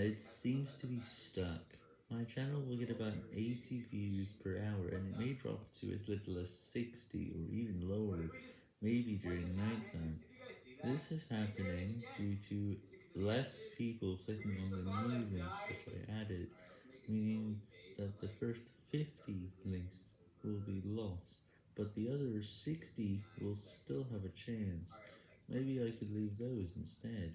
It seems to be stuck. My channel will get about 80 views per hour and it may drop to as little as 60 or even lower, maybe during nighttime. This is happening due to less people clicking on the new links that I added, meaning that the first 50 links will be lost, but the other 60 will still have a chance. Maybe I could leave those instead.